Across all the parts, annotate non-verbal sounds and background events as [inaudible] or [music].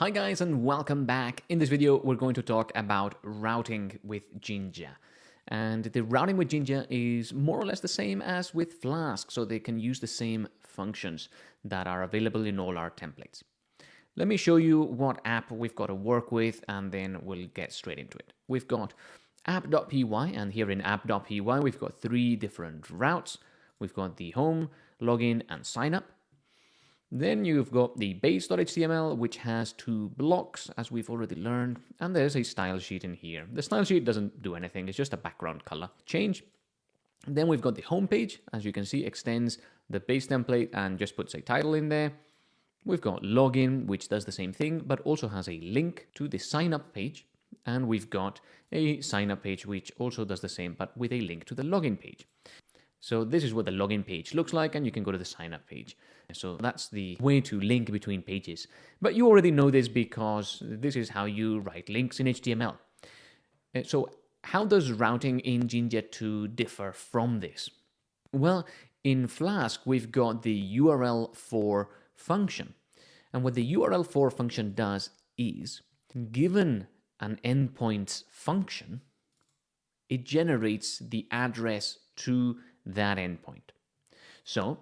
Hi guys and welcome back. In this video we're going to talk about routing with Jinja. And the routing with Jinja is more or less the same as with Flask, so they can use the same functions that are available in all our templates. Let me show you what app we've got to work with and then we'll get straight into it. We've got app.py and here in app.py we've got three different routes. We've got the home, login and sign up. Then you've got the base.html, which has two blocks, as we've already learned, and there's a style sheet in here. The style sheet doesn't do anything, it's just a background color change. Then we've got the home page, as you can see, extends the base template and just puts a title in there. We've got login, which does the same thing, but also has a link to the sign up page. And we've got a sign up page, which also does the same, but with a link to the login page. So this is what the login page looks like, and you can go to the sign up page. So that's the way to link between pages. But you already know this because this is how you write links in HTML. Uh, so how does routing in Jinja 2 differ from this? Well, in Flask, we've got the URL for function. And what the URL for function does is, given an endpoints function, it generates the address to that endpoint. So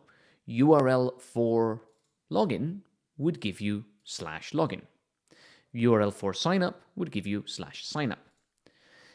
URL for login would give you slash login. URL for signup would give you slash signup.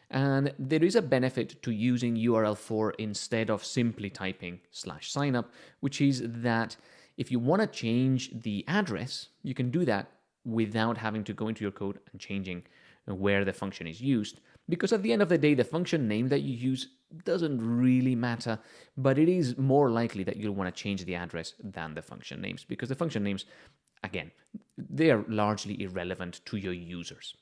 And there is a benefit to using URL for instead of simply typing slash signup, which is that if you want to change the address, you can do that without having to go into your code and changing where the function is used. Because at the end of the day, the function name that you use doesn't really matter, but it is more likely that you'll want to change the address than the function names because the function names, again, they are largely irrelevant to your users.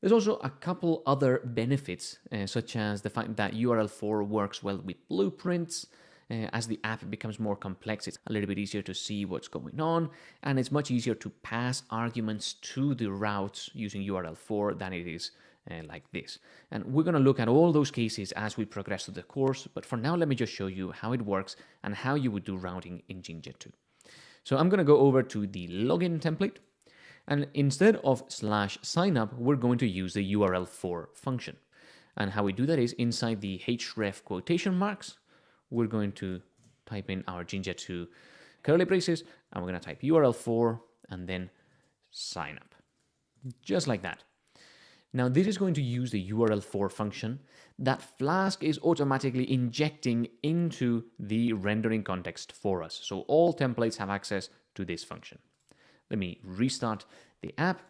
There's also a couple other benefits, uh, such as the fact that URL for works well with blueprints. Uh, as the app becomes more complex, it's a little bit easier to see what's going on, and it's much easier to pass arguments to the routes using URL for than it is uh, like this. And we're going to look at all those cases as we progress through the course, but for now let me just show you how it works and how you would do routing in Jinja 2. So I'm going to go over to the login template, and instead of slash signup, we're going to use the URL for function. And how we do that is inside the href quotation marks, we're going to type in our Jinja 2 curly braces, and we're going to type URL for and then sign up. Just like that. Now this is going to use the URL for function that Flask is automatically injecting into the rendering context for us. So all templates have access to this function. Let me restart the app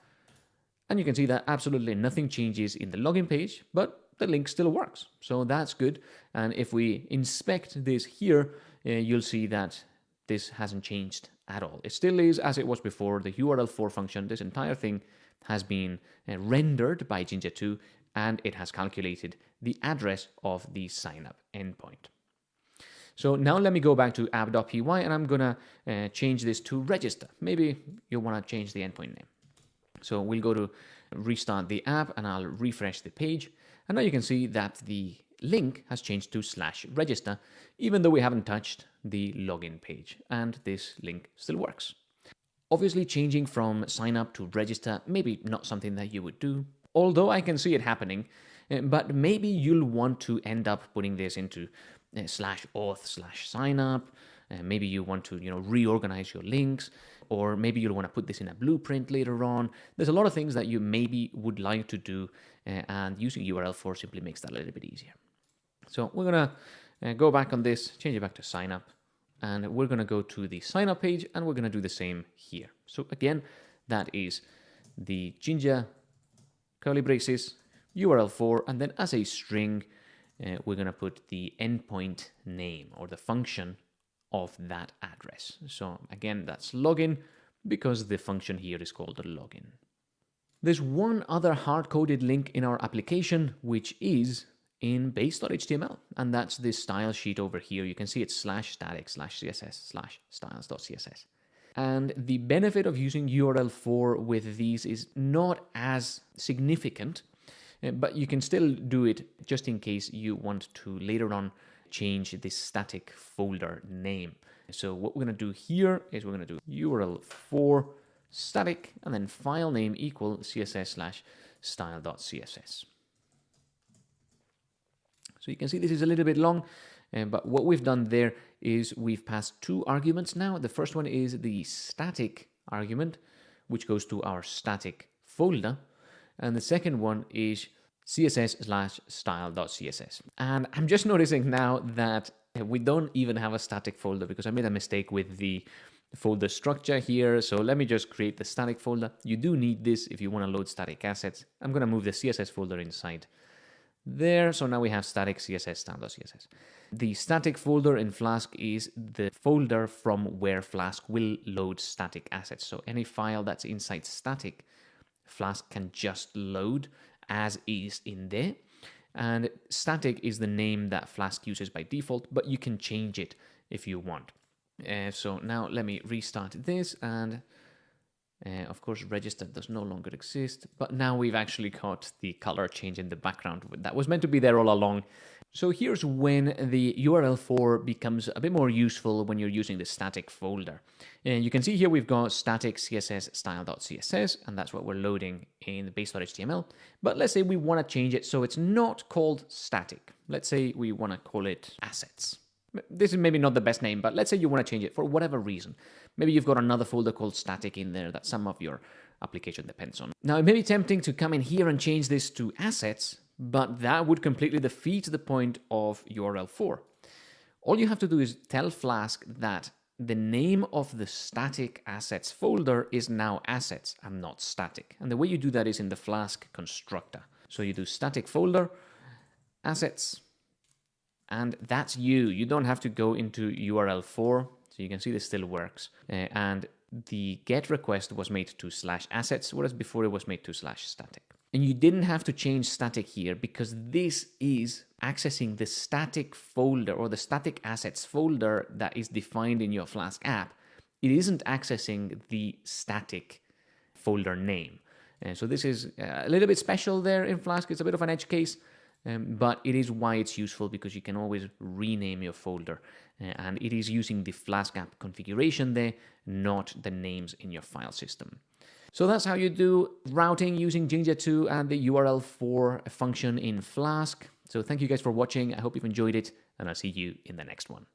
and you can see that absolutely nothing changes in the login page, but the link still works. So that's good. And if we inspect this here, uh, you'll see that this hasn't changed at all. It still is as it was before, the URL for function, this entire thing has been uh, rendered by Jinja 2 and it has calculated the address of the signup endpoint. So now let me go back to app.py and I'm gonna uh, change this to register. Maybe you wanna change the endpoint name. So we'll go to restart the app and I'll refresh the page. And now you can see that the link has changed to slash register, even though we haven't touched the login page and this link still works. Obviously changing from sign up to register, maybe not something that you would do, although I can see it happening, eh, but maybe you'll want to end up putting this into uh, slash auth slash sign up. Uh, maybe you want to, you know, reorganize your links, or maybe you'll want to put this in a blueprint later on. There's a lot of things that you maybe would like to do, and using URL for simply makes that a little bit easier. So we're gonna go back on this, change it back to sign up, and we're going to go to the sign up page and we're going to do the same here. So again, that is the Jinja curly braces URL for, and then as a string, uh, we're going to put the endpoint name or the function of that address. So again, that's login because the function here is called login. There's one other hard-coded link in our application, which is in base.html. And that's this style sheet over here. You can see it's slash static slash CSS slash styles.css. And the benefit of using URL for with these is not as significant, eh, but you can still do it just in case you want to later on change this static folder name. So what we're going to do here is we're going to do URL for static, and then file name equal css slash style.css. So you can see this is a little bit long, uh, but what we've done there is we've passed two arguments now. The first one is the static argument, which goes to our static folder. And the second one is css slash style.css. And I'm just [laughs] noticing now that we don't even have a static folder because I made a mistake with the folder structure here. So let me just create the static folder. You do need this if you want to load static assets. I'm going to move the CSS folder inside there. So now we have static CSS standard CSS. The static folder in Flask is the folder from where Flask will load static assets. So any file that's inside static, Flask can just load as is in there. And static is the name that Flask uses by default, but you can change it if you want. Uh, so now let me restart this and uh, of course register does no longer exist, but now we've actually got the color change in the background that was meant to be there all along. So here's when the URL for becomes a bit more useful when you're using the static folder. And you can see here we've got static css style.css, and that's what we're loading in the base.html. But let's say we want to change it so it's not called static. Let's say we want to call it assets. This is maybe not the best name, but let's say you want to change it for whatever reason. Maybe you've got another folder called static in there that some of your application depends on. Now, it may be tempting to come in here and change this to assets, but that would completely defeat the point of URL for. All you have to do is tell Flask that the name of the static assets folder is now assets and not static. And the way you do that is in the Flask constructor. So you do static folder, assets, and that's you. You don't have to go into URL for. So you can see this still works. Uh, and the GET request was made to slash assets, whereas before it was made to slash static. And you didn't have to change static here because this is accessing the static folder or the static assets folder that is defined in your Flask app. It isn't accessing the static folder name. And so this is uh, a little bit special there in Flask. It's a bit of an edge case, um, but it is why it's useful because you can always rename your folder. Uh, and it is using the Flask app configuration there, not the names in your file system. So that's how you do routing using Jinja 2 and the URL for function in Flask. So thank you guys for watching. I hope you've enjoyed it, and I'll see you in the next one.